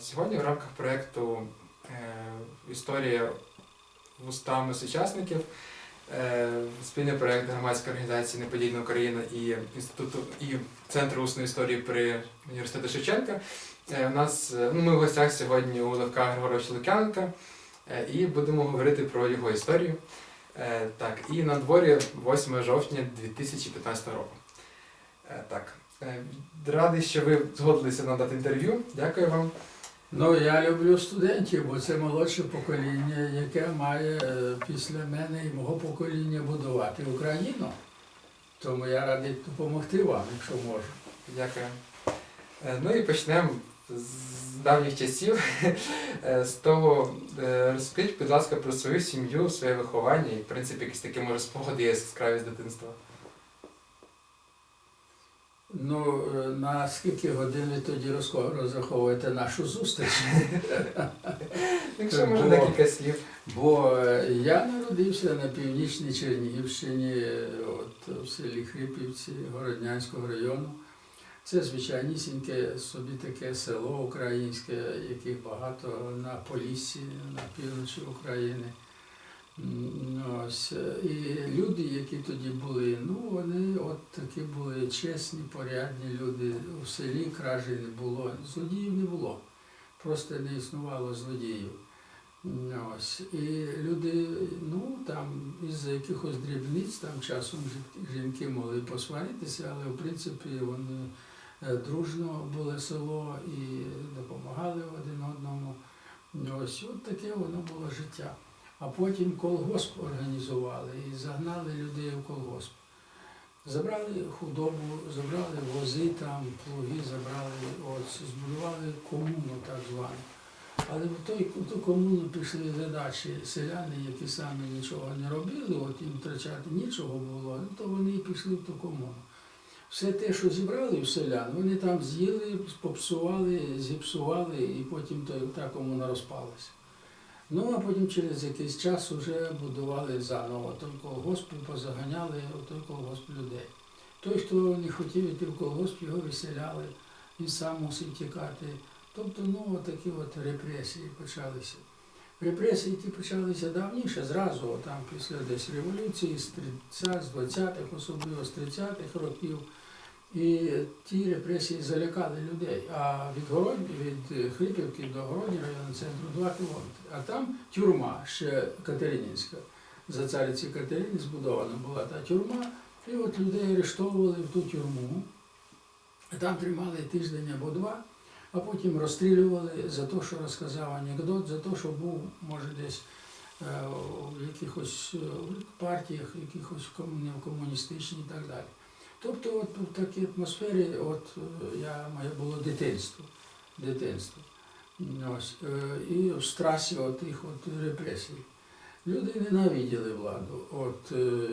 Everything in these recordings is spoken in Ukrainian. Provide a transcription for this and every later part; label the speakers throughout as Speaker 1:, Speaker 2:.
Speaker 1: Сьогодні в рамках проєкту е, Історія вустами сучасників е, спільний проєкт громадської організації Неподільна Україна і інституту і Центру усної історії при університету Шевченка. Е, У нас ну, ми в гостях сьогодні у Левка Григоровича Лук'яненка е, і будемо говорити про його історію. Так, і на дворі 8 жовтня 2015 року. Так, радий, що ви згодилися надати інтерв'ю. Дякую вам.
Speaker 2: Ну, я люблю студентів, бо це молодше покоління, яке має е, після мене і мого покоління будувати Україну. Тому я радий допомогти вам, якщо можу.
Speaker 1: Дякую. Е, Ну і почнемо з давніх часів. Е, З того, розкажіть, будь ласка, про свою сім'ю, своє виховання і, в принципі, якісь такі, може, спогади є яскраві з дитинства.
Speaker 2: Ну, е, на скільки годин ви тоді розраховуєте нашу зустріч?
Speaker 1: Якщо може
Speaker 2: Бо-
Speaker 1: декілька слів.
Speaker 2: Бо е, я народився на північній Чернігівщині, от в селі Хрипівці Городнянського району. Це звичайнісіньке собі таке село українське, яких багато на Поліссі, на півночі України. Ось. е, І люди, які тоді були, ну вони от такі були чесні, порядні люди. У селі кражі не було, злодіїв не було. Просто не існувало злодіїв. Ось. І люди, ну там із-за якихось дрібниць, там часом жінки могли посваритися, але в принципі вони е, дружно були село і допомагали один одному. Ось от таке воно було життя. А потім колгосп організували і загнали людей в колгосп. Забрали худобу, забрали вози там, плуги забрали, от, збудували комуну так звану. Але в той, в ту комуну пішли задачі селяни, які самі нічого не робили, от їм втрачати нічого було, ну, то вони і пішли в ту комуну. Все те, що зібрали в селян, вони там з'їли, попсували, зіпсували, і потім та комуна розпалася. Ну, а потім через якийсь час вже будували заново той колгосп, і позаганяли у той людей. Той, хто не хотів йти в колгосп, його виселяли, він сам мусив тікати. Тобто, ну, такі от репресії почалися. Репресії ті почалися давніше, зразу, там після десь революції, з 30, з 20-х, особливо з 30-х років. І ті репресії залякали людей. А від Городні, від Хрипівки до Городні району центру 2 кілометри. А там тюрма ще Катеринінська. За цариці Катерини збудована була та тюрма. І от людей арештовували в ту тюрму. Там тримали тиждень або два, а потім розстрілювали за те, що розказав анекдот, за те, що був, може, десь е, в якихось е, партіях, якихось не в комуністичній і так далі. Тобто, от в такій атмосфері, от е, я моє було дитинство. дитинство. Ось, е, і в страсі отих от репресій. Люди ненавиділи владу. От, е,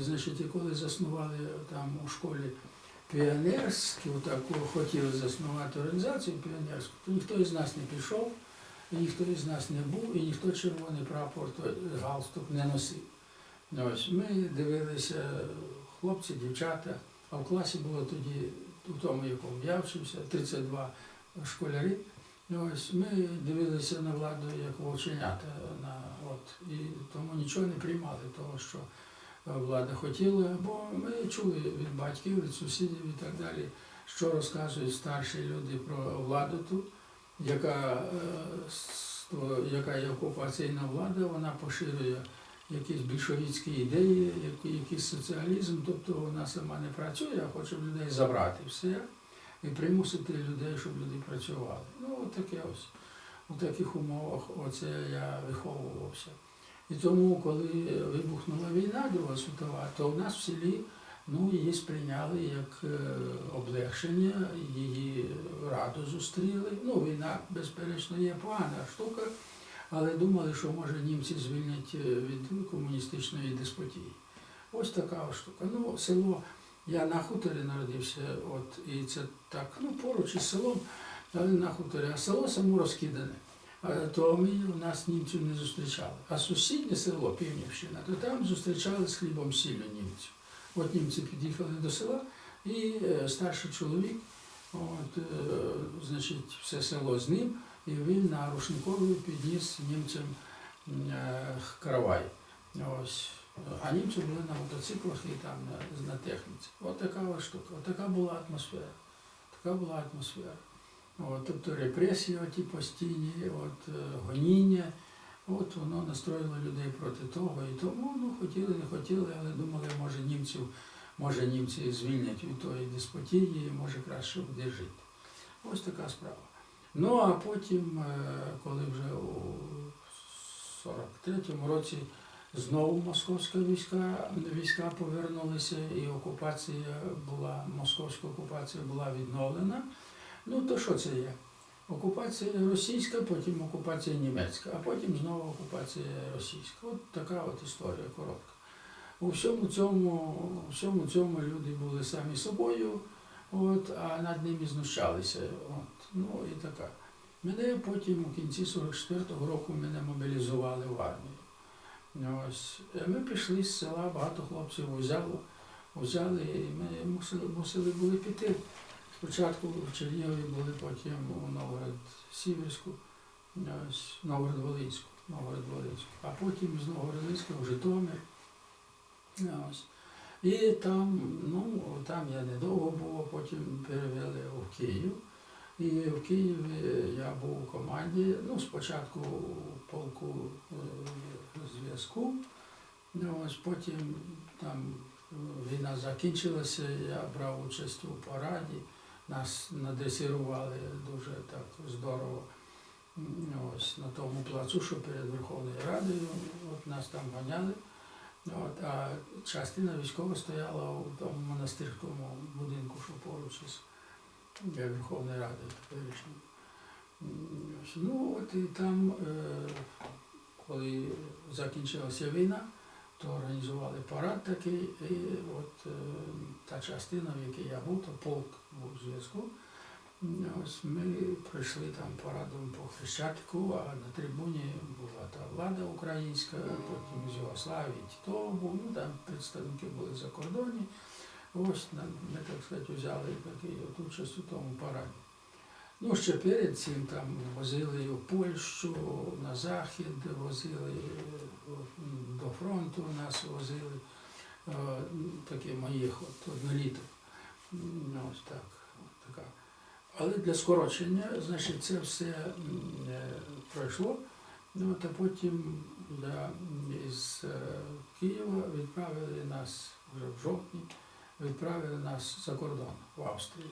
Speaker 2: і, значить, коли заснували там у школі піонерську, таку хотіли заснувати організацію піонерську, то ніхто із нас не пішов, ніхто із нас не був, і ніхто червоний прапор, галстук не носив. Ось, ми дивилися, хлопці, дівчата, а в класі було тоді, у тому, якому я вчився, 32 школярі. Ось ми дивилися на владу як вовченята, на, от, і тому нічого не приймали того, що е, влада хотіла, бо ми чули від батьків, від сусідів і так далі, що розказують старші люди про владу тут, яка, е, яка є окупаційна влада, вона поширює якісь більшовицькі ідеї, якийсь соціалізм, тобто вона сама не працює, а хоче людей забрати все і примусити людей, щоб люди працювали. Ну, от таке ось. У таких умовах оце я виховувався. І тому, коли вибухнула війна Друга світова, то в нас в селі ну, її сприйняли як е, облегшення, її радо зустріли. Ну, війна, безперечно, є погана штука, але думали, що може німці звільнять е, від комуністичної деспотії. Ось така штука. Ну, село, я на хуторі народився, от, і це так, ну, поруч із селом, але на хуторі, а село само розкидане. То ми у нас німців не зустрічали. А сусіднє село, Півнівщина, то там зустрічали з хлібом сіллю німців. От німці під'їхали до села, і е, старший чоловік, от, е, значить, все село з ним, і він на рушникові підніс німцям е, каравай. Ось. А німці були на мотоциклах і там на, на техніці. От така штука, от така була атмосфера. Така була атмосфера. От, тобто репресії оті постійні, от, е, гоніння, от воно настроїло людей проти того і тому. Ну, хотіли, не хотіли, але думали, може німців, може німці звільнять від тої деспотії, може краще буде жити. Ось така справа. Ну а потім, е, коли вже у 43-му році знову московська війська, війська повернулися і окупація була, московська окупація була відновлена. Ну то що це є? Окупація російська, потім окупація німецька, а потім знову окупація російська. От така от історія коротка. У всьому цьому, у всьому цьому люди були самі собою, от, а над ними знущалися. От, ну і така. Мене потім у кінці 44-го року мене мобілізували в армію. Ось. Е, Ми пішли з села, багато хлопців взяло, взяли, і ми мусили, мусили були піти. Спочатку в Чернігові були, потім у Новгород-Сіверську, ось, Новгород-Волинську, Новгород-Волинську, а потім з Новгород-Волинська в Житомир. Ось. І там, ну, там я недовго був, а потім перевели в Київ. І в Києві я був у команді, ну, спочатку у полку е, зв'язку, ось потім там війна закінчилася, я брав участь у параді, нас надресирували дуже так здорово ось, на тому плацу, що перед Верховною Радою, от нас там ганяли. От, а частина військова стояла у тому монастирському будинку, що поруч із для Верховної Ради теперішньої. Ну, от і там, е, коли закінчилася війна, то організували парад такий, і от е, та частина, в якій я був, то полк був у зв'язку. Ось ми пройшли там парадом по Хрещатику, а на трибуні була та влада українська, потім з Югославії, Тіто був, ну там представники були за кордоні. Ось ми, так сказати, взяли такий от участь у тому параді. Ну, ще перед цим там возили в Польщу, на Захід, возили до фронту нас возили е, такі моїх от одноліток. М, Ось так. Але для скорочення, значить, це все е, пройшло. Ну, от, а потім да, із е, Києва відправили нас вже в жовтні відправили нас за кордон в Австрію.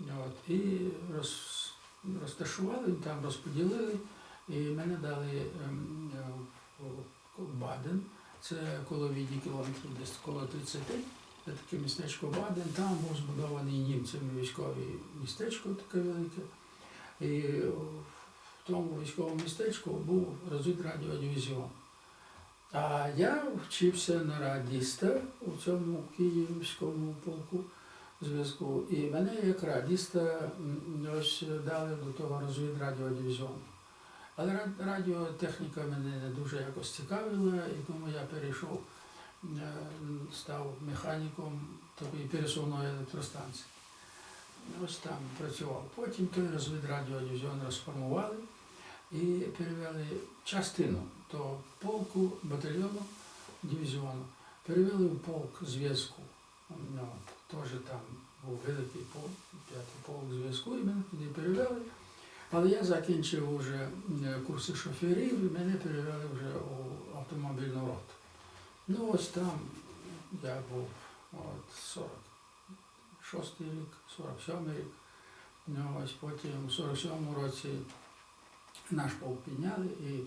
Speaker 2: От, і роз, розташували, там розподілили, і мене дали ем, в Баден, це коло віді кілометрів, десь коло 30, це таке містечко Баден, там був збудований німцями військове містечко таке велике. І в тому військовому містечку був розвідрадіодивізіон. А я вчився на радіста у цьому київському полку зв'язку. І мене як радіста ось дали до того розвідрадіодивізіону. Але радіотехніка мене не дуже якось цікавила, і тому я перейшов, став механіком такої пересувної електростанції. Ось там працював. Потім той розвідрадіодивізіон розформували і перевели частину то полку, батальйону, дивізіону, перевели в полк зв'язку. Ну, Теж там був великий полк, п'ятий полк зв'язку, і мене туди перевели. Але я закінчив вже е, курси шоферів, і мене перевели вже у автомобільну роту. Ну ось там я був от 46 рік, 47 рік. Ну, ось потім у 47-му році наш полк підняли і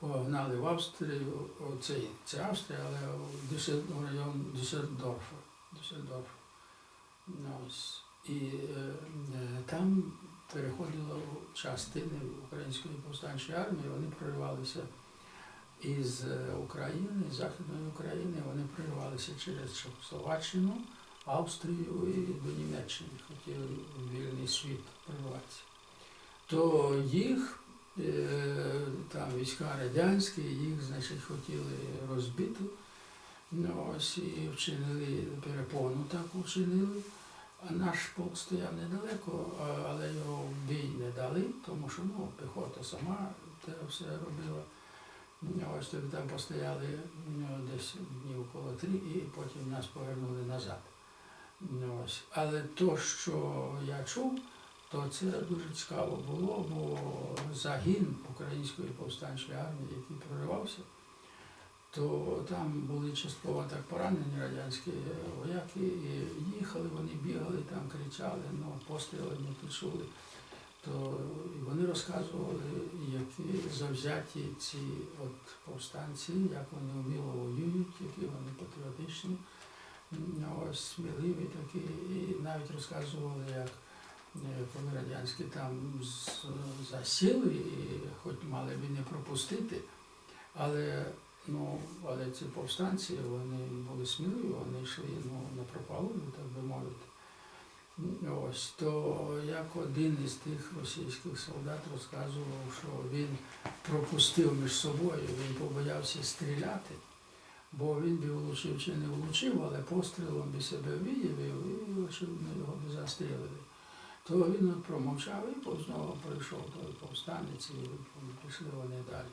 Speaker 2: погнали в Австрію, це, це Австрія, але в Дюссел- район Дюссельдорфа. Дюссельдорфа. Ну, ось. І е, е, там переходило частини Української повстанчої армії, вони проривалися із е, України, з Західної України, вони проривалися через Чехословаччину, Австрію і до Німеччини, хотіли вільний світ прориватися. То їх Е, там війська радянські, їх, значить, хотіли розбити. Ну, ось і вчинили перепону таку вчинили. А наш полк стояв недалеко, але його в бій не дали, тому що ну, піхота сама те все робила. Ось тоді там постояли ну, десь днів коло три і потім нас повернули назад. Ну, Ось. Але то, що я чув, то це дуже цікаво було, бо загін Української повстанчої армії, який проривався, то там були частково так поранені радянські вояки, і їхали, вони бігали, там кричали, ну, постріли не почули. То і вони розказували, які завзяті ці от повстанці, як вони вміло воюють, які вони патріотичні, ось сміливі такі, і навіть розказували, як е, коли радянські там засіли, і хоч мали б не пропустити, але, ну, але ці повстанці вони були сміливі, вони йшли ну, на пропалую, так би мовити. Ось то як один із тих російських солдат розказував, що він пропустив між собою, він побоявся стріляти, бо він би влучив чи не влучив, але пострілом би себе виявив і очевидно його би застрілили. То він промовчав і знову прийшов той повстанець і пішли вони далі.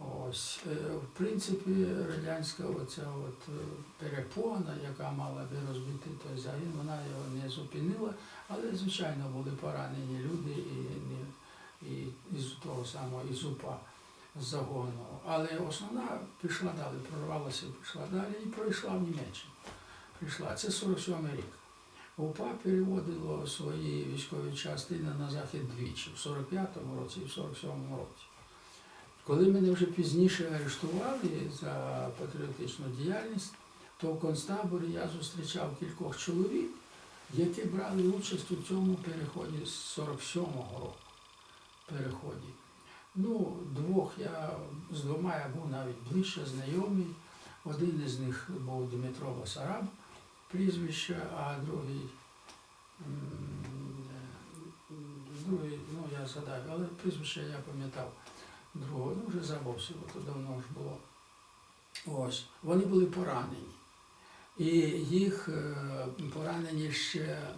Speaker 2: Ось, е, в принципі, радянська оця от е, перепона, яка мала би розбити той загін, вона його не зупинила, але, звичайно, були поранені люди і, не- і із того самого із УПА з загону. Але основна пішла далі, прорвалася, пішла далі і пройшла в Німеччину. Прийшла. Це 47 рік. УПА переводило свої військові частини на захід двічі, в 45-му році і в 47-му році. Коли мене вже пізніше арештували за патріотичну діяльність, то в концтаборі я зустрічав кількох чоловік, які брали участь у цьому переході з 47-го року. Переході. Ну, двох я з двома я був навіть ближче знайомий. Один із них був Дмитро Басараб, прізвище, а другий, е, другий, ну я згадаю, але прізвище я пам'ятав другого, ну вже забувся, бо то давно ж було. Ось, вони були поранені. І їх е, поранені ще е,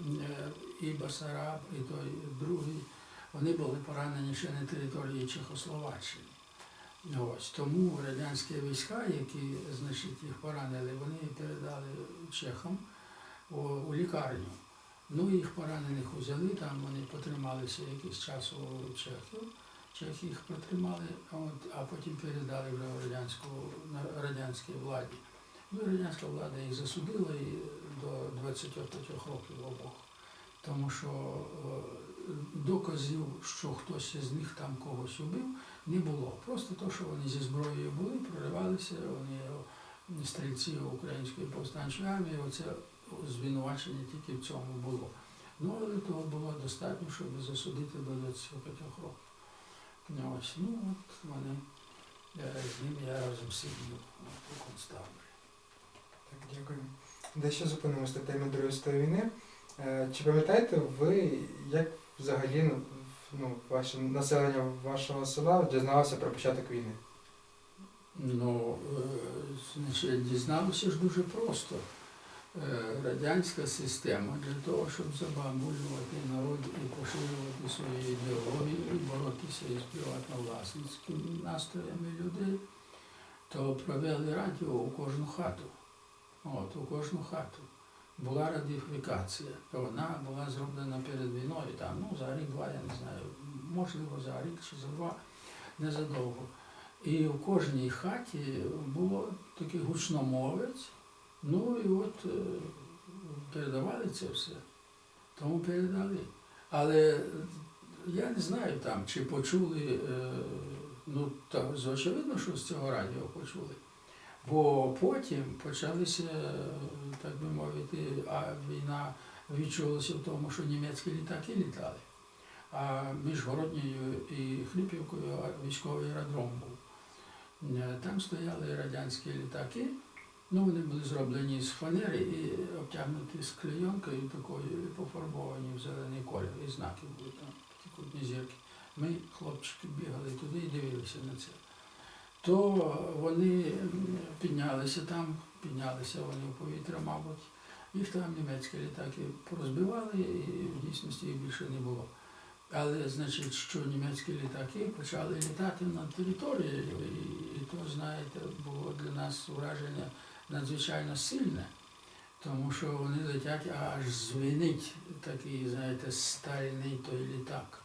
Speaker 2: і Басараб, і той другий, вони були поранені ще на території Чехословаччини. Ось, тому радянські війська, які значить, їх поранили, вони передали чехам у, у лікарню. Ну, їх поранених взяли, там вони потрималися якийсь час у Чехів. Чехи їх протримали, а от, а потім передали вже радянську, радянській владі. Ну, радянська влада їх засудила і до 25 років обох. Тому що е, доказів, що хтось із них там когось убив, не було. Просто то, що вони зі зброєю були, проривалися, вони е, стрільці української повстанчої армії, оце звинувачення тільки в цьому було. Ну, але того було достатньо, щоб засудити до 25 років. Ось, ну от вони, з ними я разом сидів у концтаборі.
Speaker 1: Так, дякую. Дещо зупинимося на темі Другої світової війни. Е, Чи пам'ятаєте ви, як взагалі ну, ну, ваше населення вашого села дізналося про початок війни?
Speaker 2: Ну, е, значить, дізналися ж дуже просто. Е, Радянська система для того, щоб забамулювати народ і поширювати свою ідеологію і боротися із приватно-власницькими настроями людей, то провели радіо у кожну хату. От, у кожну хату. Була радіфікація. Вона була зроблена перед війною, там, ну, за рік-два, я не знаю, можливо, за рік чи за два, незадовго. І в кожній хаті було такий гучномовець, ну і от е, передавали це все. Тому передали. Але я не знаю там, чи почули, е, ну так, очевидно, що з цього радіо почули. Бо потім почалися, е, так би мовити, а війна відчулася в тому, що німецькі літаки літали. А між Городньою і Хліпівкою військовий аеродром був. Там стояли радянські літаки, ну вони були зроблені з фанери і обтягнуті з клейонкою такою і пофарбовані в зелений колір, і знаки були там, такі кутні зірки. Ми, хлопчики, бігали туди і дивилися на це. То вони піднялися там, піднялися вони в повітря, мабуть. Їх там німецькі літаки порозбивали, і в дійсності їх більше не було. Але, значить, що німецькі літаки почали літати над територією, і, і то, знаєте, було для нас враження надзвичайно сильне, тому що вони летять, аж звенить такий, знаєте, стальний той літак.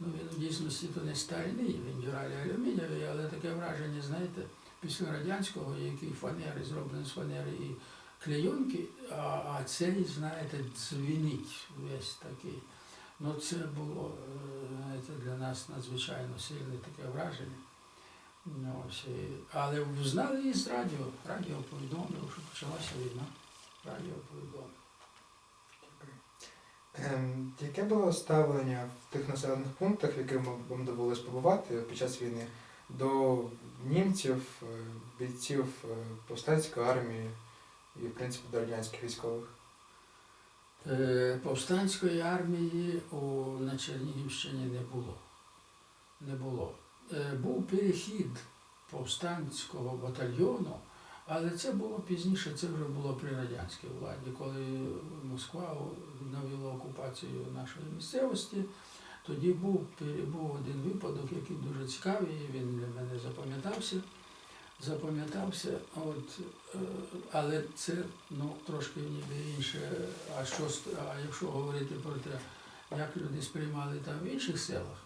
Speaker 2: Ну, він в дійсності то не стальний, він дюралі алюмінієвий, але таке враження, знаєте, після радянського, який фанери, зроблені з фанери і клейонки, а, а цей, знаєте, дзвінить весь такий. Ну, це було е, знаєте, для нас надзвичайно сильне таке враження. Ну, ось, але знали і з радіо. Радіо повідомило, що почалася війна. Радіо повідомило.
Speaker 1: Ем, яке було ставлення в тих населених пунктах, в яких вам- довелось побувати під час війни, до німців, е, бійців е, повстанської армії і, в принципі, до радянських військових?
Speaker 2: Е, Повстанської армії у, на Чернігівщині не було. Не було. Е, Був перехід повстанського батальйону, але це було пізніше, це вже було при радянській владі, коли Москва навела окупацію нашої місцевості. Тоді був, був один випадок, який дуже цікавий, він для мене запам'ятався. Запам'ятався, е, але це ну, трошки ніби інше. А, що, а якщо говорити про те, як люди сприймали там в інших селах,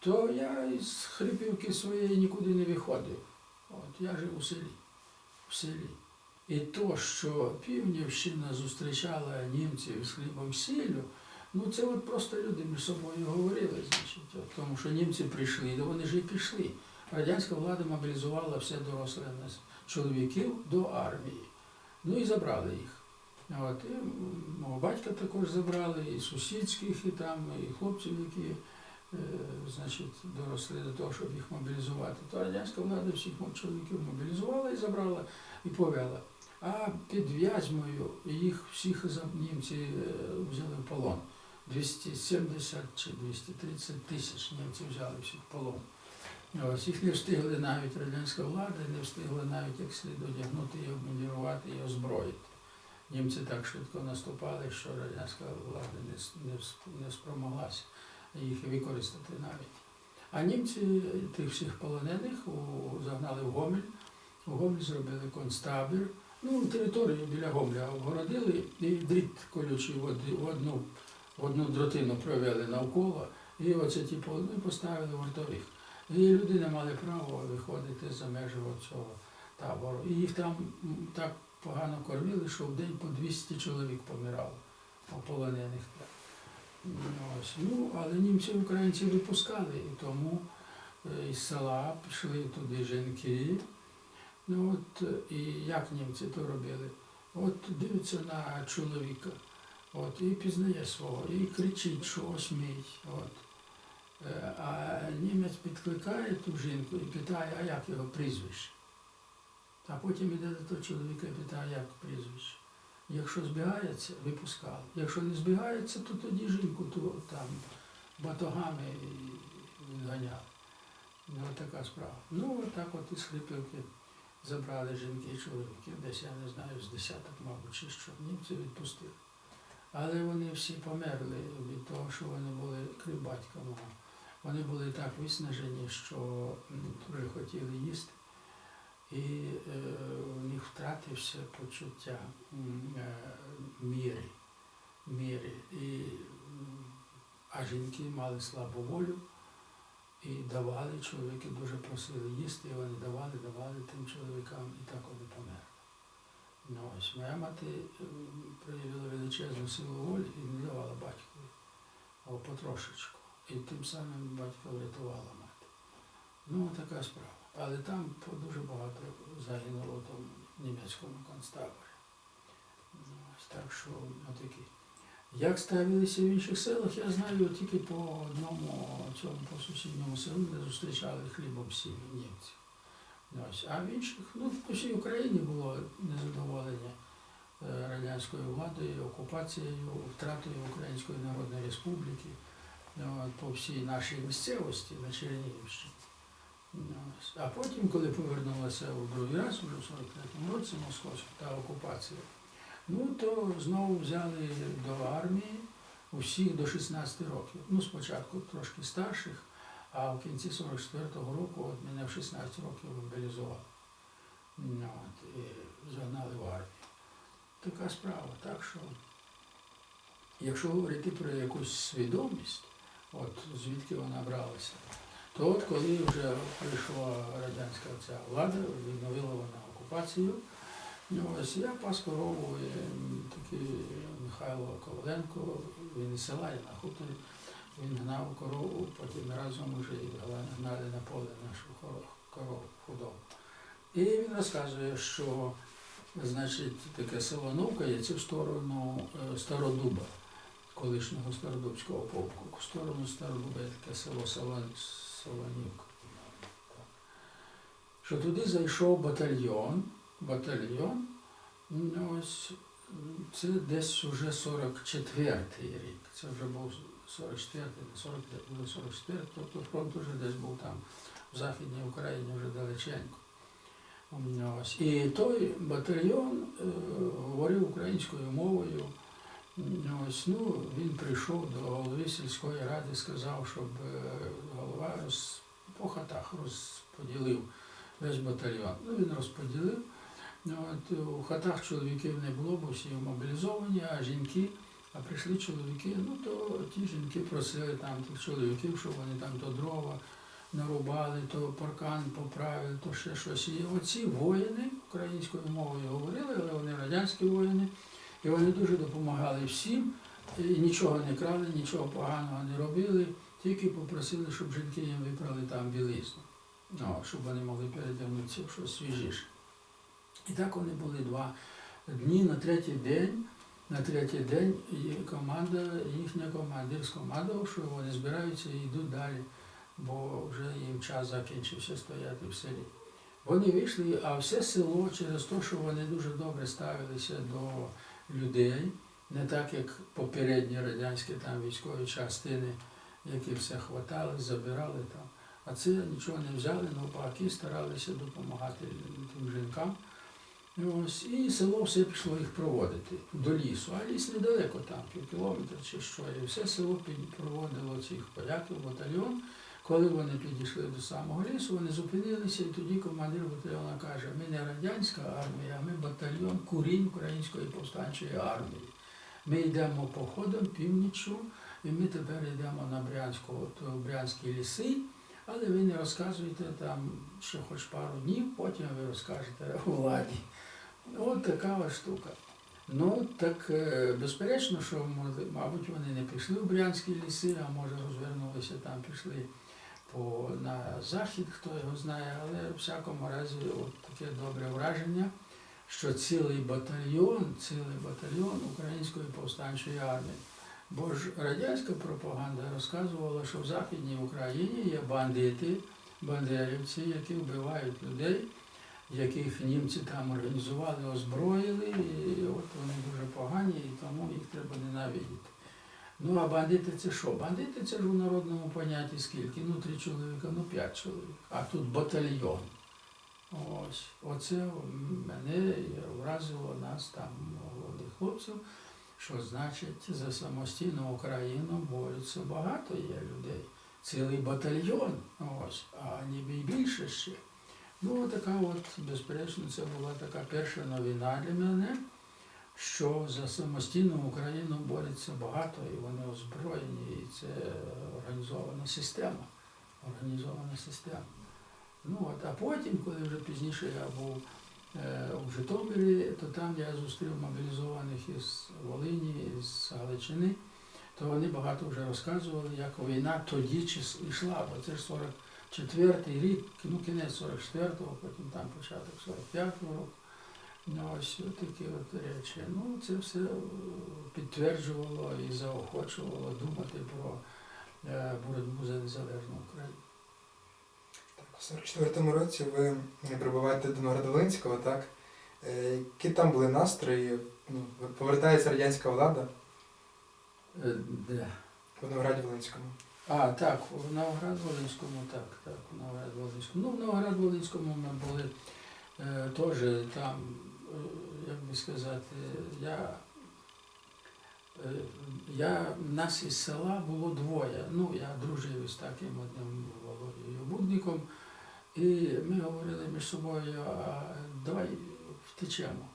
Speaker 2: то я із Хрипівки своєї нікуди не виходив. От, я жив у селі. В селі. І то, що Півнівщина зустрічала німців з хлібом сіллю, ну це от просто люди між собою говорили, значить, от, тому що німці прийшли, то вони ж і пішли. Радянська влада мобілізувала все доросле нас чоловіків до армії. Ну і забрали їх. От, і мого батька також забрали, і сусідських, і там, і хлопців, які значить, доросли до того, щоб їх мобілізувати. То радянська влада всіх чоловіків мобілізувала і забрала і повела. А під В'язьмою їх всіх німці е, взяли в полон. 270 чи 230 тисяч німців взяли всіх в полон. Ось їх не встигли навіть радянська влада, не встигли навіть як слід одягнути і обмундірувати і озброїти. Німці так швидко наступали, що радянська влада не спромоглася їх використати навіть. А німці тих всіх полонених загнали в Гомель. У Гомель зробили концтабір. Ну, територію біля Гомеля обгородили і дріт колючий в одну, в одну дротину провели навколо. І оце ті полони поставили вартових. І люди не мали права виходити за межі цього табору. І їх там так погано кормили, що в день по 200 чоловік помирало, полонених. Ось. Ну, але німці українці випускали, і тому е, із села пішли туди жінки. Ну от е, і як німці то робили? От дивиться на чоловіка, от, і пізнає свого, і кричить, що ось мій. От. Е, А німець підкликає ту жінку і питає, а як його прізвище? А потім іде до того чоловіка і питає, як прізвище. Якщо збігається, випускали. Якщо не збігається, то тоді жінку ту, там батогами відганяли. Ну, така справа. Ну, от от із Хрипівки забрали жінки і чоловіків, десь я не знаю, з десяток, мабуть, чи що, німці відпустили. Але вони всі померли від того, що вони були крім батька мого. Вони були так виснажені, що м, вже хотіли їсти. І е, у них втратився почуття е, міри. міри. І, а жінки мали слабу волю і давали, чоловіки дуже просили їсти, і вони давали, давали тим чоловікам, і так вони померли. Ну, ось моя мати проявила величезну силу волі і не давала батькові, а потрошечку. І тим самим батька врятувала мати. Ну, така справа. Але там дуже багато загинуло в німецькому концтаборі. Ну, так що отакі. Як ставилися в інших селах, я знаю тільки по одному цьому по сусідньому селу, де зустрічали хлібом сіль німців. Ось. А в інших, ну по всій Україні було незадоволення е, радянською владою, окупацією, втратою Української Народної Республіки ну, по всій нашій місцевості на Чернігівщині. А потім, коли повернулася у другий раз, вже в 43-му році московська та окупація, ну то знову взяли до армії, усіх до 16 років. Ну, спочатку трошки старших, а в кінці 44-го року от мене в 16 років мобілізували. Ну, от, і загнали в армію. Така справа. Так що, якщо говорити про якусь свідомість, от звідки вона бралася, то от коли вже прийшла радянська ця влада, відновила вона окупацію, ось я пас корову, і, такий Михайло Коваленко, він із села, я на хуторі, він гнав корову, потім разом вже і гнали на поле нашу корову худобу. І він розказує, що значить, таке село Новкається в сторону е, Стародуба, колишнього Стародубського полку. В сторону Стародуба є таке село Салан- Солонівка. Так. Що туди зайшов батальйон, батальйон, ось це десь уже 44-й рік. Це вже був 44-й, 45, 44, тобто фронт вже десь був там в Західній Україні вже далеченько. Ось. І той батальйон е, говорив українською мовою. Ось, ну, він прийшов до голови сільської ради, сказав, щоб е, голова роз, по хатах розподілив весь батальйон. Ну, він розподілив. От, у хатах чоловіків не було, бо всі мобілізовані, а жінки, а прийшли чоловіки, ну то ті жінки просили там тих чоловіків, щоб вони там то дрова нарубали, то паркан поправили, то ще щось. І оці воїни українською мовою говорили, але вони радянські воїни, і вони дуже допомагали всім, і нічого не крали, нічого поганого не робили, тільки попросили, щоб жінки їм випрали там білизну, ну, щоб вони могли передягнутися в щось свіжіше. І так вони були два дні на третій день. На третій день команда, їхня командир скомандував, що вони збираються і йдуть далі, бо вже їм час закінчився стояти в селі. Вони вийшли, а все село через те, що вони дуже добре ставилися до людей, не так як попередні радянські там військові частини, які все хватали, забирали там. А це нічого не взяли, навпаки, старалися допомагати тим жінкам. Ну, Ось, і село все пішло їх проводити до лісу, а ліс недалеко там, пів кілометра чи що. І все село проводило цих поляків, батальйон. Коли вони підійшли до самого лісу, вони зупинилися, і тоді командир батальйону каже, ми не радянська армія, ми батальйон курінь Української повстанчої армії. Ми йдемо походом північю, і ми тепер йдемо на Брянську, от, Брянські ліси, але ви не розказуєте там ще хоч пару днів, потім ви розкажете владі. От така ось штука. Ну, так е, безперечно, що мабуть, вони не пішли в Брянські ліси, а може розвернулися там, пішли по, на захід, хто його знає, але в всякому разі от таке добре враження, що цілий батальйон, цілий батальйон Української повстанчої армії. Бо ж радянська пропаганда розказувала, що в Західній Україні є бандити, бандерівці, які вбивають людей, яких німці там організували, озброїли, і от вони дуже погані, і тому їх треба ненавидіти. Ну а бандити це що? Бандити це ж у народному понятті скільки? Ну, три чоловіка, ну п'ять чоловік. А тут батальйон. Ось. Оце мене вразило нас там, молодих хлопців, що значить за самостійну Україну борються багато є людей. Цілий батальйон, ось, а ніби й більше ще. Ну, така от, безперечно, це була така перша новина для мене, що за самостійну Україну бореться багато, і вони озброєні, і це організована система. Організована система. Ну, от, а потім, коли вже пізніше я був е, у Житомирі, то там я зустрів мобілізованих із Волині, із Галичини, то вони багато вже розказували, як війна тоді йшла, бо це ж 44-й рік, ну кінець 44-го, потім там початок 45-го року. Ну, ось такі от речі. Ну, це все е, підтверджувало і заохочувало думати про е, боротьбу за незалежну Україну.
Speaker 1: Так, у 44-му році ви прибуваєте до Новоград-Волинського, так? Е, Які там були настрої? Ну, повертається радянська влада
Speaker 2: Де?
Speaker 1: в Новограді-Волинському.
Speaker 2: А, так, в Новоград-Волинському, так, так, в Новоград-Волинському. Ну, в Новоград-Волинському ми були теж там, як би сказати, я Е, Я, нас із села було двоє. Ну, я дружив із таким одним Володією Будником. І ми говорили між собою, давай втечемо.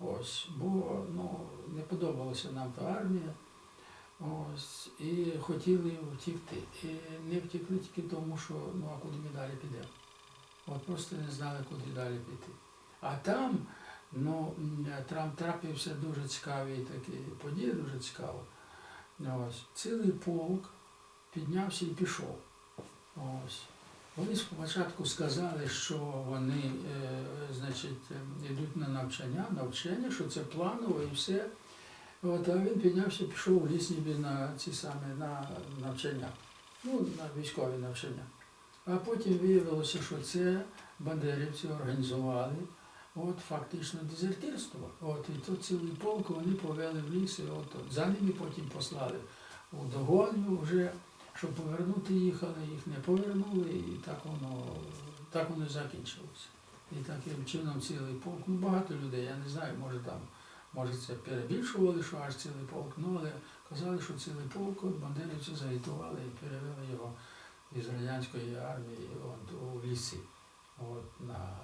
Speaker 2: Ось, бо ну, не подобалася нам та армія. Ось, і хотіли втікти. І не втекли тільки тому, що ну а куди ми далі підемо. От просто не знали, куди далі піти. А там, ну, там трапився дуже цікавий такий подія, дуже цікаво. Ось, цілий полк піднявся і пішов. Ось. Вони спочатку сказали, що вони е, значить, йдуть на навчання, навчання, що це планово і все. От, а він піднявся, і пішов у ліс ніби на ці самі на навчання, ну, на військові навчання. А потім виявилося, що це бандерівці організували от, фактично дезертирство. От, і то цілий полк вони повели в ліс, і от, за ними потім послали у догоню вже, щоб повернути їх, але їх не повернули, і так воно, так воно закінчилося. І таким чином цілий полк, ну багато людей, я не знаю, може там, може це перебільшували, що аж цілий полк, ну але казали, що цілий полк от бандерівці загітували і перевели його із радянської армії от, у ліси, от, на,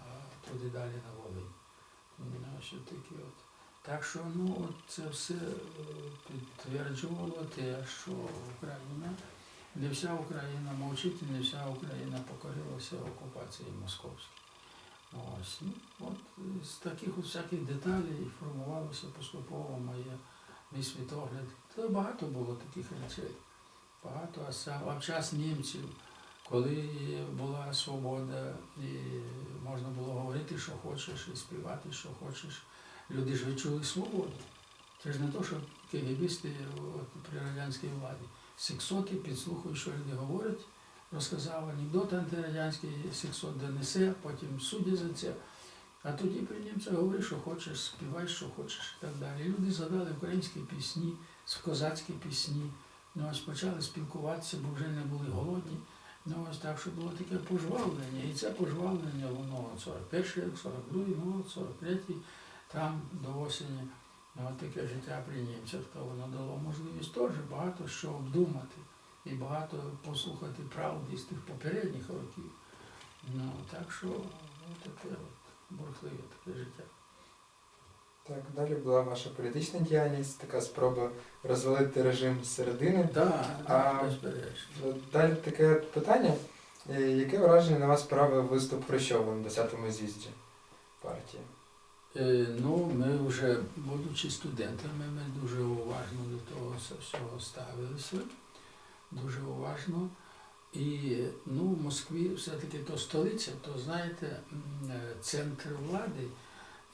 Speaker 2: туди далі на Волинь. Що такі от. Так що ну, це все е, підтверджувало те, що Україна, не вся Україна мовчить, не вся Україна покорилася окупації московській. Ось, ну, от з таких от всяких деталей формувалося поступово моє мій світогляд. Та багато було таких речей. Багато, а сам а в час німців, коли була свобода, і можна було говорити, що хочеш, і співати, що хочеш. Люди ж відчули свободу. Це ж не то, що кегебісти при радянській владі. Сексоти підслухають, що люди говорять, розказав анекдот антирадянський, сексот донесе, потім судять за це. А тоді при німцях говориш, що хочеш, співай, що хочеш і так далі. Люди згадали українські пісні, козацькі пісні. Ну, ось почали спілкуватися, бо вже не були голодні. Ну, ось так, що було таке пожвавлення. І це пожвавлення, воно 41 рік, 42 ну, от 43 там до осені. Ну, таке життя при німцях, то воно дало можливість теж багато що обдумати і багато послухати правди з тих попередніх років. Ну, так що ну, таке от бурхливе таке життя.
Speaker 1: Так, далі була ваша політична діяльність, така спроба розвалити режим зсередини.
Speaker 2: Так,
Speaker 1: А-
Speaker 2: безперечно.
Speaker 1: Далі таке питання. Е, Яке враження на вас справив виступ Хрущова на 10-му з'їзді партії?
Speaker 2: Е, Ну, ми вже, будучи студентами, ми дуже уважно до того всього ставилися, дуже уважно. І ну, в Москві все-таки то столиця, то знаєте, е, центр влади.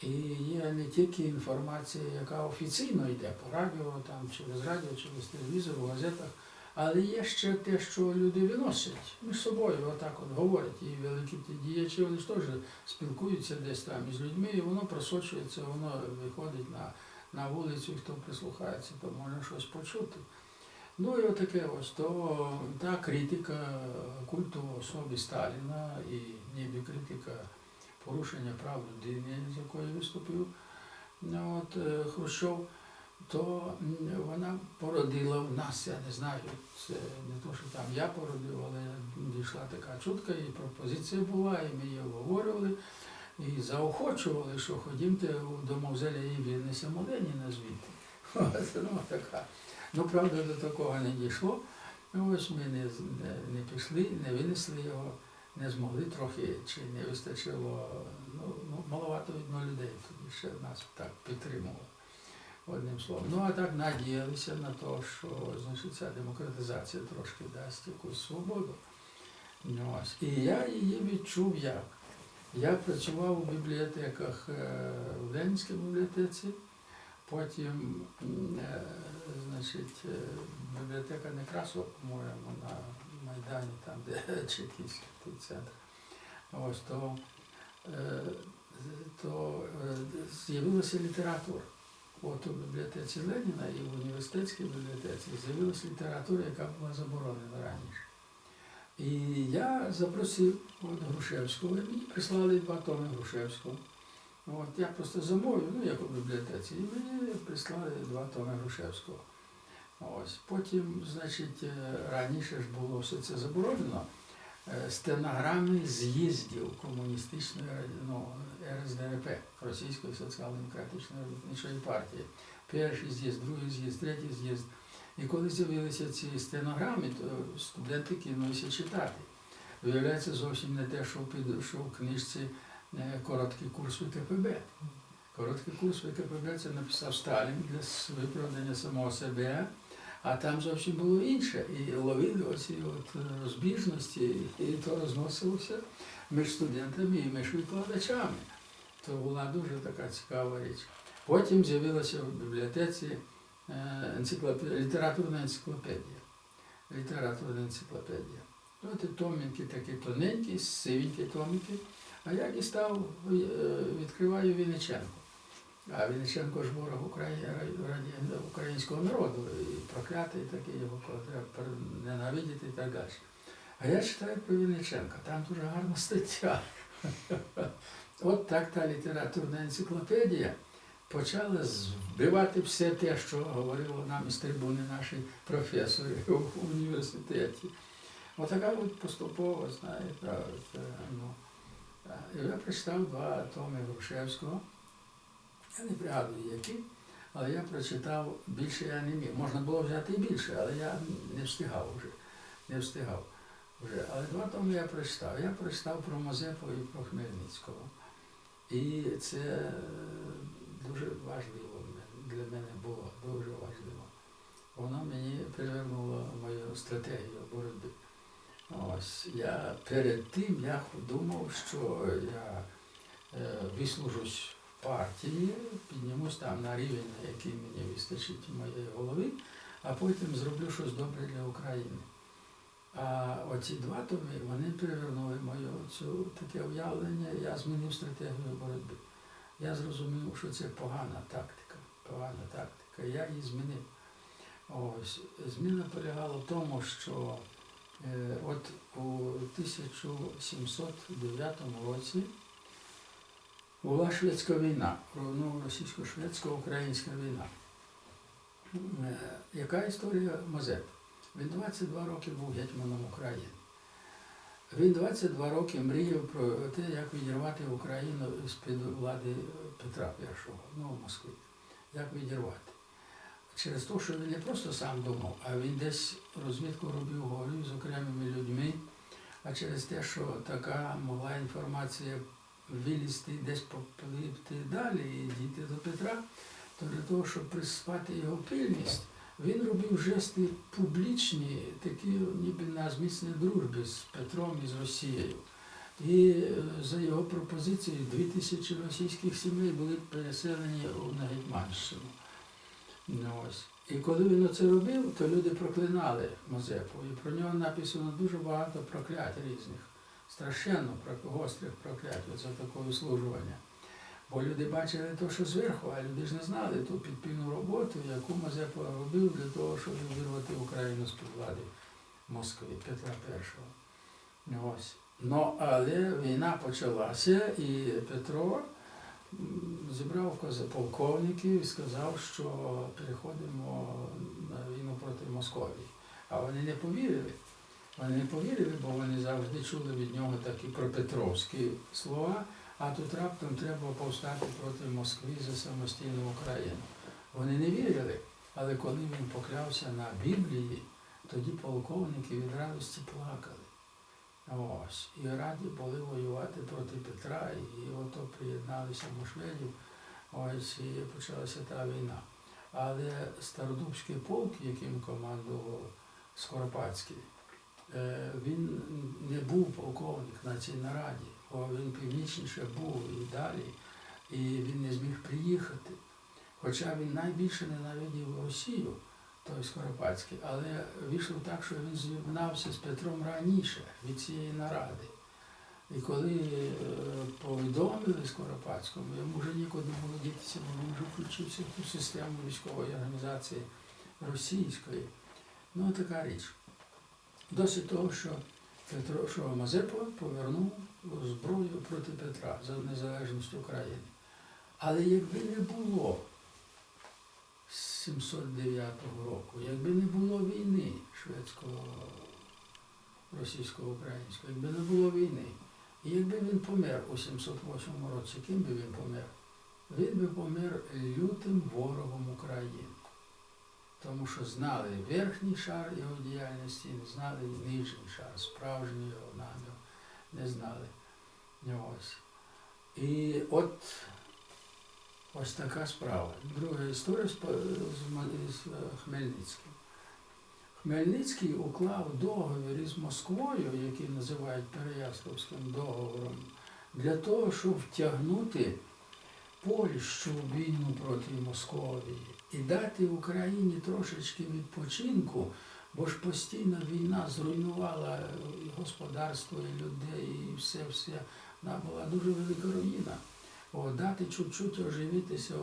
Speaker 2: І є не тільки інформація, яка офіційно йде по радіо, там, через радіо, через телевізор, в газетах, але є ще те, що люди виносять між собою, отак от говорять. І великі діячі, вони ж теж спілкуються десь там із людьми, і воно просочується, воно виходить на, на вулицю, хто прислухається, то може щось почути. Ну і отаке ось, то та критика культу особи Сталіна і ніби критика порушення прав людини, з якою виступив ну, от, е, Хрущов, то вона породила в нас, я не знаю, це не то, що там я породив, але дійшла така чутка, і пропозиція була, і ми її обговорювали, і заохочували, що ходімте до мавзолеї винесемо Леніна звідти. Ну, така. Ну, правда, до такого не дійшло. Ось ми не, не, не пішли, не винесли його, не змогли трохи, чи не вистачило, ну, ну маловато видно людей тоді ще нас так підтримувало. Одним словом. Ну а так надіялися на те, що значить, ця демократизація трошки дасть якусь свободу. Ну, ось. І я її відчув як. Я працював у бібліотеках е, в Ленінській бібліотеці, потім е, значить, е, бібліотека Некрасова, по-моєму, на Майдані, там, де чекістський той центр. Ось то, е, то е, з'явилася література. От у бібліотеці Леніна і в університетській бібліотеці з'явилася література, яка була заборонена раніше. І я запросив от Грушевського, і мені прислали два томи Грушевського. От я просто замовив, ну як у бібліотеці, і мені прислали два томи Грушевського. Ось. Потім, значить, е, раніше ж було все це заборонено. Е, Стенограми з'їздів комуністичної ну, РСДРП, Російської соціал-демократичної робітничої партії. Перший з'їзд, другий з'їзд, третій з'їзд. І коли з'явилися ці стенограми, то студенти кинулися читати. Виявляється, зовсім не те, що, під, що в книжці е, короткий курс ВКПБ. Короткий курс ВКПБ це написав Сталін для виправдання самого себе, а там зовсім було інше. І ловили оці от е, розбіжності, і то розносилося між студентами і між викладачами. То була дуже така цікава річ. Потім з'явилася в бібліотеці е, енциклопедія, літературна енциклопедія. Літературна енциклопедія. От томінки такі тоненькі, сивенькі томінки. А я дістав, е, відкриваю Вінниченко. А Вінниченко ж ворог Украї... українського народу, і проклятий такий, його треба ненавидіти і так далі. А я читаю про Вінниченка, там дуже гарна стаття. От так та літературна енциклопедія почала збивати все те, що говорили нам із трибуни наші професори в університеті. Отака от поступово, знаєте, е, ну, е, я прочитав два томи Грушевського. Я не пригадую які, але я прочитав більше я не міг. Можна було взяти і більше, але я не встигав вже. Не встигав вже. Але два томи я прочитав. Я прочитав про Мазепу і про Хмельницького. І це е, дуже важливо для мене було, дуже важливо. Воно мені привернуло мою стратегію боротьби. Ось я перед тим я думав, що я е, вислужусь партії, піднімусь там на рівень, на який мені вистачить моєї голови, а потім зроблю щось добре для України. А оці два томи вони перевернули моє цю таке уявлення, я змінив стратегію боротьби. Я зрозумів, що це погана тактика, погана тактика. Я її змінив. Ось зміна полягала в тому, що е, от у 1709 році була шведська війна, ну, російсько-шведсько-українська війна. Е, Яка історія Мазепи? Він 22 роки був гетьманом України. Він 22 роки мріяв про те, як відірвати Україну з-під влади Петра І, ну, в Москві. Як відірвати. Через те, що він не просто сам думав, а він десь розвідку робив, говорив з окремими людьми, а через те, що така могла інформація вилізти десь попливти далі і дійти до Петра, то для того, щоб приспати його пильність, він робив жести публічні, такі ніби на зміцній дружбі з Петром і з Росією. І е, за його пропозицією дві тисячі російських сімей були переселені на Гетьманщину. Ну, ось. І коли він це робив, то люди проклинали Мазепу. І про нього написано дуже багато проклять різних, страшенно гострих проклять за таке вислужування. Бо люди бачили те, що зверху, а люди ж не знали ту підпільну роботу, яку Мазепа робив для того, щоб вирвати Україну з під влади Москви, Петра І. Ось. Ну, але війна почалася, і Петро зібрав полковників і сказав, що переходимо на війну проти Московії. А вони не повірили. Вони не повірили, бо вони завжди чули від нього такі пропетровські слова, а тут раптом треба повстати проти Москви за самостійну Україну. Вони не вірили, але коли він поклявся на Біблії, тоді полковники від радості плакали. Ось. І раді були воювати проти Петра, і ото приєдналися до шведів, ось і почалася та війна. Але Стародубський полк, яким командував Скоропадський, він не був полковник на цій нараді, бо він північніше був і далі, і він не зміг приїхати. Хоча він найбільше ненавидів Росію, той Скоропадський, але вийшло так, що він з'єднався з Петром раніше від цієї наради. І коли е, повідомили Скоропадському, йому вже нікуди було дітися, бо він вже включився в ту систему військової організації російської. Ну, така річ. Досить того, що Петро, що Мазепа повернув зброю проти Петра за незалежність України. Але якби не було 709 року. Якби не було війни шведсько-російсько-української, якби не було війни, і якби він помер у 708 році, ким би він помер? Він би помер лютим ворогом України. Тому що знали верхній шар його діяльності, не знали нижній шар, справжній його намір, не знали. Ось. І от ось така справа. Друга історія з, Хмельницьким. Хмельницький уклав договір із Москвою, який називають Переяславським договором, для того, щоб втягнути Польщу в війну проти Московії і дати Україні трошечки відпочинку, бо ж постійна війна зруйнувала і господарство, і людей, і все, все. Вона була дуже велика руїна. О, дати чуть-чуть оживитися,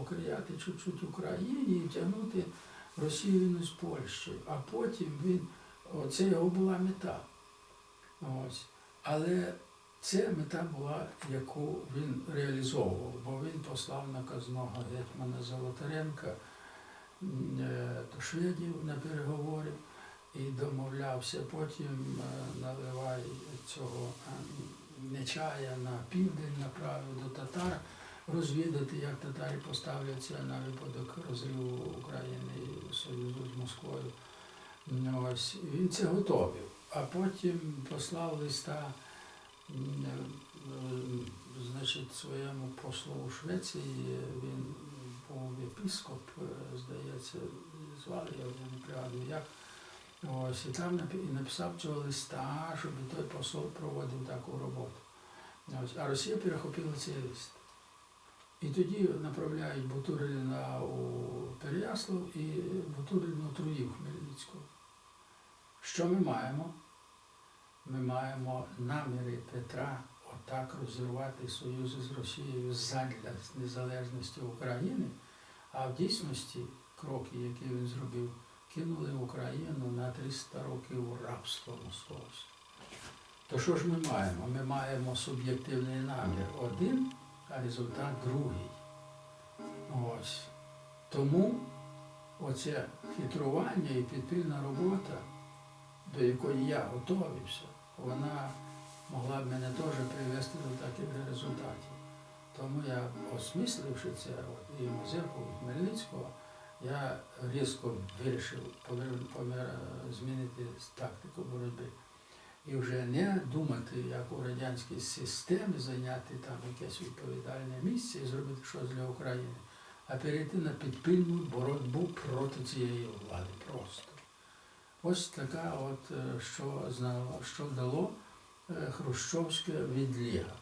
Speaker 2: окрияти чуть-чуть Україні і втягнути Росію з Польщею. А потім він, о, це його була мета. Ось. Але це мета була, яку він реалізовував, бо він послав наказного гетьмана Золотаренка е, до шведів на переговори і домовлявся. Потім е, наливай цього е, нечая на південь, направив до татар, розвідати, як татарі поставляться на випадок розриву України і Союзу з Москвою. Ось він це готовив. А потім послав листа е, значить, своєму послу у Швеції, він був епіскоп, е, здається, звали його, я не пригадую як. Ось, і там написав цього листа, щоб той посол проводив таку роботу. Ось, а Росія перехопила цей лист. І тоді направляють Бутурина у Переяслав і Бутурин отруїв Хмельницького. Що ми маємо? Ми маємо наміри Петра отак розірвати союзи з Росією задля незалежності України, а в дійсності кроки, які він зробив, кинули Україну на 300 років у рабство московське. То що ж ми маємо? Ми маємо суб'єктивний намір один, а результат другий. Ось. Тому оце хитрування і підпільна робота, до якої я готовився, вона могла б мене теж привести до таких результатів. Тому я, осмисливши це, і і Хмельницького, я різко вирішив змінити тактику боротьби. І вже не думати, як у радянській системі зайняти там якесь відповідальне місце і зробити щось для України, а перейти на підпільну боротьбу проти цієї влади просто. Ось така, от, е, що, знало- що дало е, Хрущовська відліга.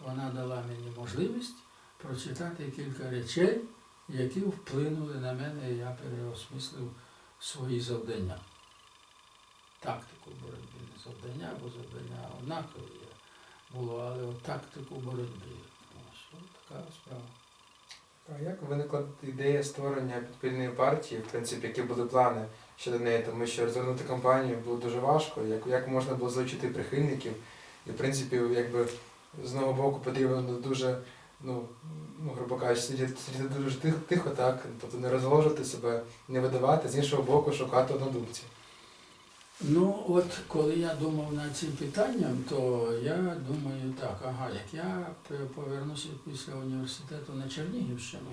Speaker 2: Вона дала мені можливість прочитати кілька речей, які вплинули на мене, і я переосмислив свої завдання. Тактику боротьби, не завдання, бо завдання однакові було, але от тактику боротьби. Ось така справа.
Speaker 1: А як виникла ідея створення підпільної партії, в принципі, які були плани щодо неї, тому що розвернути кампанію було дуже важко, як, як можна було залучити прихильників, і в принципі, якби з одного боку потрібно дуже, ну, ну грубо кажучи, сидіти, сидіти дуже тихо, тихо, так, тобто не розголошувати себе, не видавати, з іншого боку, шукати однодумців.
Speaker 2: Ну, от коли я думав над цим питанням, то я думаю так, ага, як я повернуся після університету на Чернігівщину,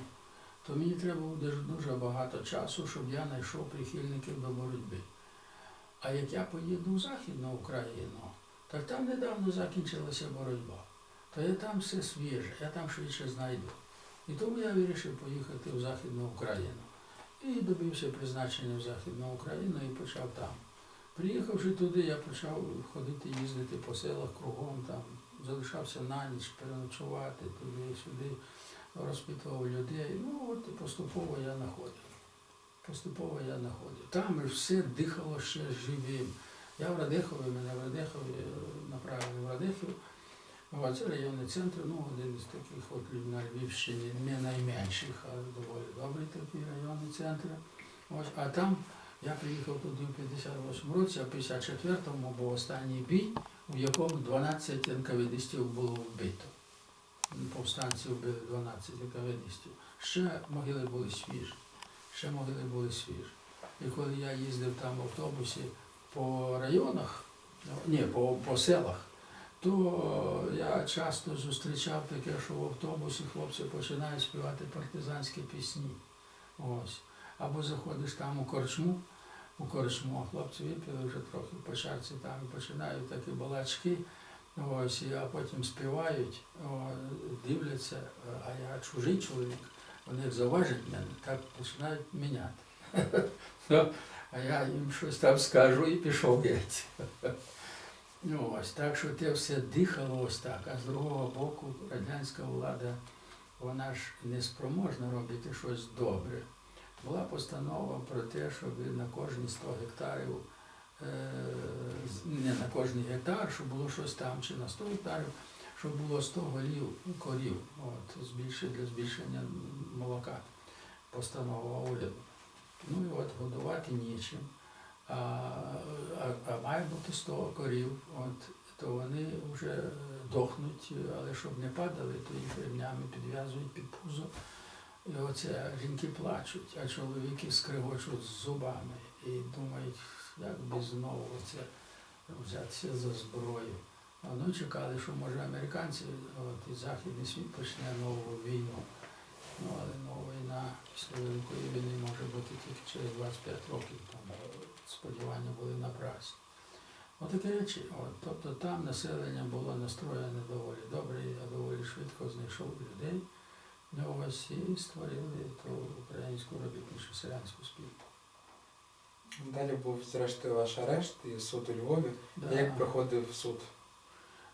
Speaker 2: то мені треба буде дуже багато часу, щоб я знайшов прихильників до боротьби. А як я поїду в Західну Україну, так там недавно закінчилася боротьба, то я там все свіже, я там швидше знайду. І тому я вирішив поїхати в Західну Україну. І добився призначення в Західну Україну і почав там. Приїхавши туди, я почав ходити, їздити по селах кругом, там, залишався на ніч, переночувати туди-сюди, розпитував людей. Ну от і поступово я знаходив. Поступово я знаходив. Там все дихало ще живим. Я в Радехові, мене в Радехові е, направили в Радехів. О, це районний центр, ну, один із таких от на Львівщині, не найменших, а доволі добрий такий районний центр. Ось, а там я приїхав туди в 58 році, а в 54-му був останній бій, в якому 12 НКВДистів було вбито. Повстанці вбили 12 НКВДистів. Ще могили були свіжі. ще могили були свіжі. І коли я їздив там в автобусі по районах, ну, ні, по, по селах, то я часто зустрічав таке, що в автобусі хлопці починають співати партизанські пісні. Ось. Або заходиш там у корчму, у корчму, а хлопці випили вже трохи по чарці там і починають такі балачки, ось, а потім співають, дивляться, а я чужий чоловік, вони як зауважать мене, так починають міняти. Ну, А я їм щось там скажу і пішов геть. Ну, ось так що те все дихало ось так, а з другого боку радянська влада, вона ж не спроможна робити щось добре. Була постанова про те, щоб на кожні 100 гектарів, е, не на кожний гектар, щоб було щось там, чи на 100 гектарів, щоб було 100 голів корів, от, для збільшення молока. Постанова уряду. Ну і от годувати нічим. А, а, а має бути 100 корів, от, то вони вже дохнуть, але щоб не падали, то їх ремнями підв'язують під пузо. І оце жінки плачуть, а чоловіки скригочуть з зубами і думають, як би знову це взятися за зброю. Вони чекали, що може американці, от, і Західний світ почне нову війну. Ну, але нова війна після Великої війни може бути тільки через 25 років, там сподівання були напрасні. Отакі речі. От, тобто там населення було настроєне доволі добре, я доволі швидко знайшов людей. Ну, ось і створили ту українську робітничу селянську спілку.
Speaker 1: Далі був зрештою ваш арешт і суд у Львові.
Speaker 2: Да.
Speaker 1: Як проходив суд?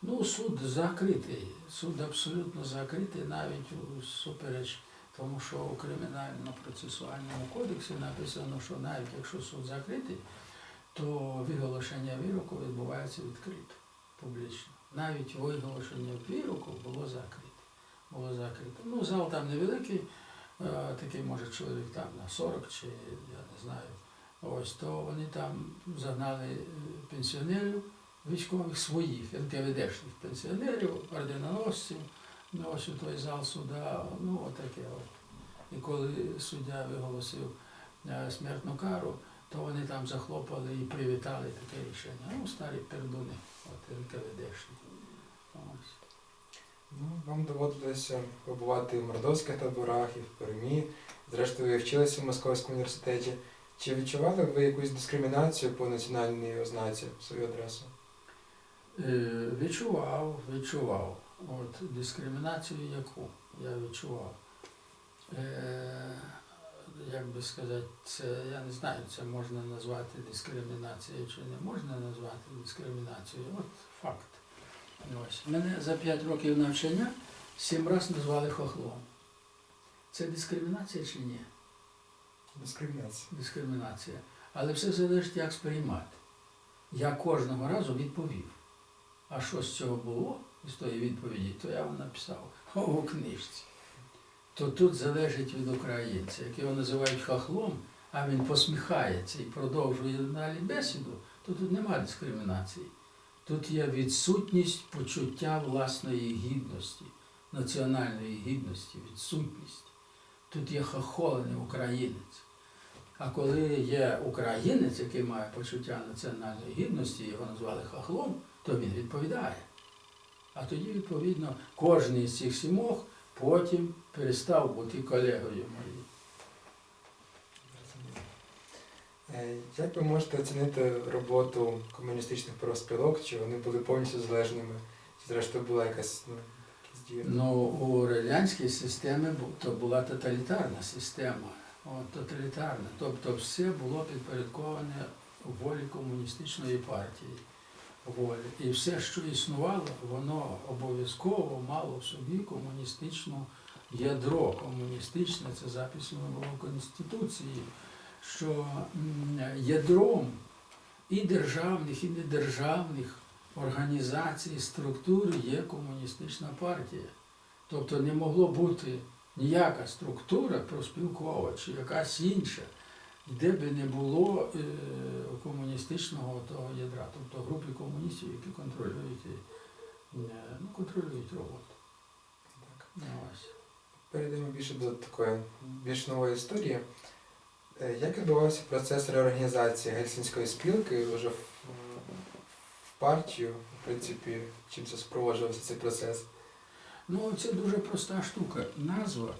Speaker 2: Ну, суд закритий. Суд абсолютно закритий, навіть супереч тому, що у кримінально-процесуальному кодексі написано, що навіть якщо суд закритий, то виголошення вироку відбувається відкрито, публічно. Навіть виголошення вироку було закрите. Було закрите. Ну, зал там невеликий, е, такий може чоловік там на 40 чи я не знаю. Ось то вони там загнали е, пенсіонерів військових своїх, НКВДшних пенсіонерів, орденоносців, ну, ось у той зал суда, ну отаке от. І коли суддя виголосив е, смертну кару, то вони там захлопали і привітали таке рішення. Ну, старі пердуни, от НКВДшні.
Speaker 1: Ну, вам доводилося побувати в мордовських таборах і в Пермі. Зрештою, ви вчилися в Московському університеті. Чи відчували ви якусь дискримінацію по національній ознаці в свою адресу?
Speaker 2: Е, Відчував, відчував. От дискримінацію яку я відчував. Е, як би сказати, це я не знаю, це можна назвати дискримінацією чи не можна назвати дискримінацією. От факт. Ось. Мене за 5 років навчання сім разів назвали хохлом. Це дискримінація чи ні?
Speaker 1: Дискримінація.
Speaker 2: Дискримінація. Але все залежить, як сприймати. Я кожного разу відповів. А що з цього було з тої відповіді, то я вам написав у книжці. То тут залежить від українця, як його називають хахлом, а він посміхається і продовжує далі бесіду, то тут немає дискримінації. Тут є відсутність почуття власної гідності, національної гідності, відсутність. Тут є хохолений українець. А коли є українець, який має почуття національної гідності, його назвали хахлом, то він відповідає. А тоді, відповідно, кожен із цих сімох потім перестав бути колегою моїм.
Speaker 1: Е, Як ви можете оцінити роботу комуністичних профспілок? Чи вони були повністю залежними? Чи зрештою була якась ну, дії?
Speaker 2: Ну, у радянській системі то була тоталітарна система. От, тоталітарна. Тобто все було підпорядковане волі комуністичної партії. Волі. І все, що існувало, воно обов'язково мало в собі комуністичну ядро. Комуністичне це записано було в Конституції, що ядром і державних, і недержавних організацій, структур є комуністична партія. Тобто не могло бути ніяка структура проспілкова чи якась інша, де би не було е, комуністичного того ядра, тобто групи комуністів, які контролюють, е, ну, контролюють роботу.
Speaker 1: Так.
Speaker 2: Ну, ось.
Speaker 1: Перейдемо більше до такої більш нової історії. Е, Як відбувався процес реорганізації гельсінської спілки вже в партію, в принципі, чим це спроводжувався цей процес?
Speaker 2: Ну, це дуже проста штука. Назва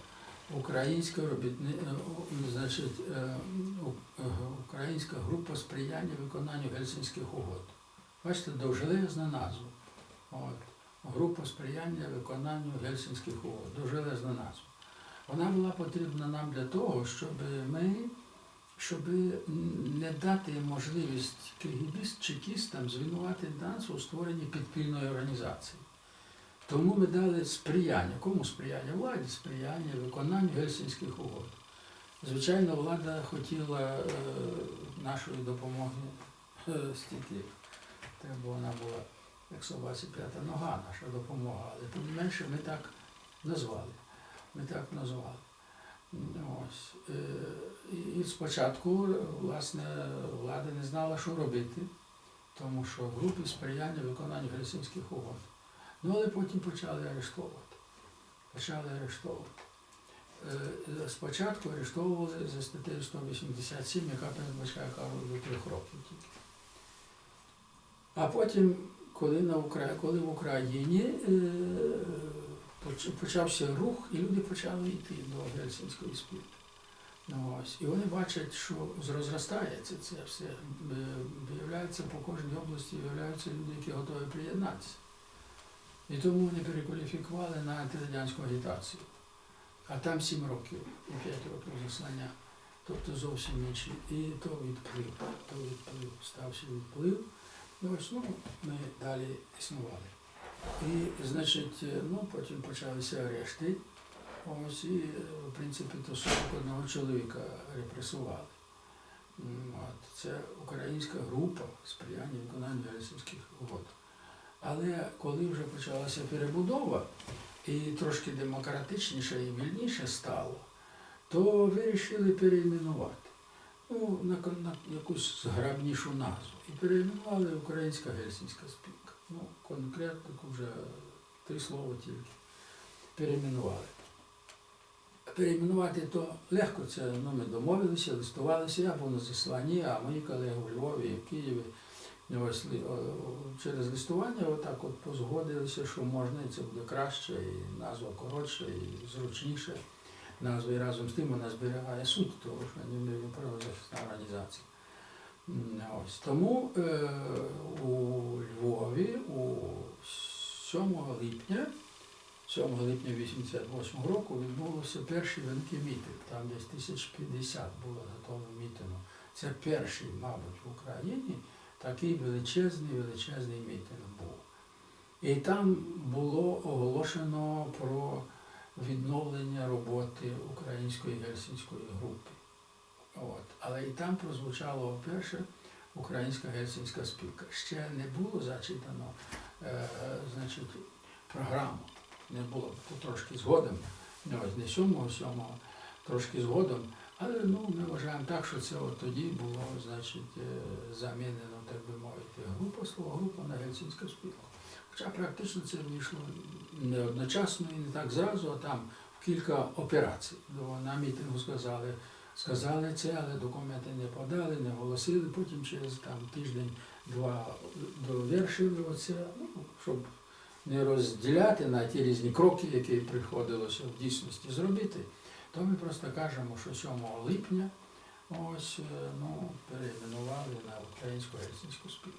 Speaker 2: Українська робітни... е, значить, е, е, Українська група сприяння виконанню Гельсінських угод. Бачите, довжелезна назва. От. Група сприяння виконанню Гельсінських угод. Довжелезна назва. Вона була потрібна нам для того, щоб ми, щоб не дати можливість кигібіст чекістам звинувати нас у створенні підпільної організації. Тому ми дали сприяння. Кому сприяння? Владі сприяння, виконанню Гельсінських угод. Звичайно, влада хотіла е, нашої допомоги е, стільки. Треба вона була, як собаці п'ята нога, наша допомога. Але тим не менше ми так назвали. Ми так назвали. Ось. Е, І спочатку, власне, влада не знала, що робити, тому що групи сприяння виконанню Гельсінських угод. Ну, але потім почали арештовувати. Почали арештовувати. Е, Спочатку арештовували за статтею 187, яка передбачає кару до трьох років тільки. А потім, коли, на Укра... коли в Україні е, почався рух, і люди почали йти до Гельсінської спілки. Ну, ось. І вони бачать, що розростається це все. Е, Виявляється, по кожній області виявляються люди, які готові приєднатися. І тому вони перекваліфікували на антирадянську агітацію. А там сім років і п'ять років заслання. Тобто зовсім інші. І то відплив, то відплив, стався відплив. Ось ну, ми далі існували. І, значить, ну, потім почалися арешти. Ось і, в принципі, то 41 чоловіка репресували. От, це українська група сприяння виконанню Гельсінських угод. Але коли вже почалася перебудова і трошки демократичніше і вільніше стало, то вирішили перейменувати. Ну, на, на якусь зграбнішу назву. І перейменували Українська Гельсінська спілка. Ну, конкретно вже три слова тільки. Перейменували. Перейменувати то легко, це ну, ми домовилися, листувалися, я був на засланні, а мої колеги у Львові і в Києві ось о- через листування отак от позгодилися, що можна, і це буде краще, і назва коротша, і зручніше. Назва і разом з тим вона зберігає суть того, що не правозахисна організація. Ось. Тому е, у Львові у 7 липня 7 липня 88 року відбулося перший великий мітинг. Там десь 1050 було тому мітингу. Це перший, мабуть, в Україні такий величезний, величезний мітинг був. І там було оголошено про відновлення роботи української гельсінської групи. От. Але і там прозвучало вперше українська гельсінська спілка. Ще не було зачитано е, значить, програму. Не було трошки згодом, не ось не сьомого, сьомого, трошки згодом. Але ну, ми вважаємо так, що це от тоді було е, замінено, так би мовити, група слово група на гельсінську спілку. Хоча практично це вийшло не одночасно і не так зразу, а там в кілька операцій. На мітингу сказали, сказали це, але документи не подали, не оголосили. Потім через тиждень-два довершили оце, ну, щоб не розділяти на ті різні кроки, які приходилося в дійсності зробити, то ми просто кажемо, що 7 липня ось е, ну, перейменували на українську гельсінську спілку.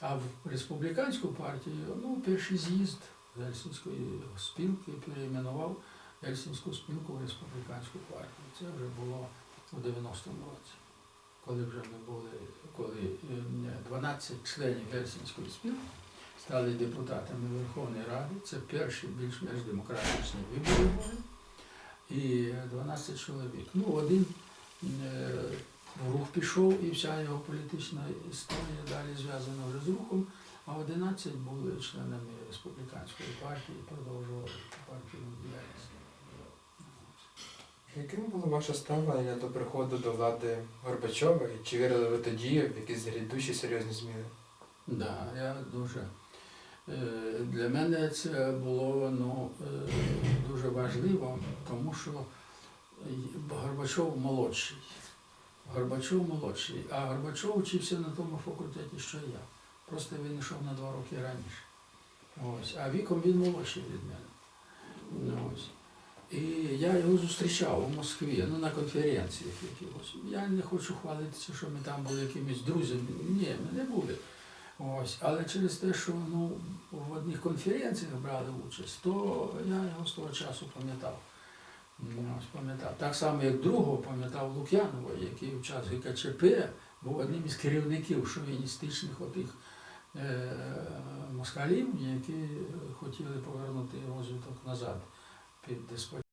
Speaker 2: А в республіканську партію, ну, перший з'їзд Гельсінської спілки перейменував Гельсінську спілку в республіканську партію. Це вже було у 90-му році, коли вже ми були, коли е, 12 членів Гельсінської спілки стали депутатами Верховної Ради. Це перші більш-менш демократичні вибори були. І 12 чоловік. Ну, один е, в рух пішов, і вся його політична історія далі зв'язана вже з рухом, а 11 були членами республіканської партії і продовжували партійну діяльність.
Speaker 1: Яким було ваше ставлення до приходу до влади Горбачова? І чи вірили ви тоді в якісь грядущі серйозні зміни?
Speaker 2: Да, я дуже. е, Для мене це було ну, е, дуже важливо, тому що Горбачов молодший. Горбачов молодший, а Горбачов вчився на тому факультеті, що я. Просто він йшов на два роки раніше. Ось. А віком він молодший від мене. Ось. І я його зустрічав у Москві, ну на конференціях якихось. Я не хочу хвалитися, що ми там були якимись друзями. Ні, ми не були. Ось. Але через те, що ну, в одних конференціях брали участь, то я його з того часу пам'ятав. Так само, як другого пам'ятав Лук'янова, який в час ГКЧП був одним із керівників шовіністичних отих е, москалів, які хотіли повернути розвиток назад під деспотію.